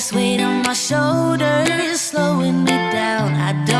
this weight on my shoulders slowing me down. I don't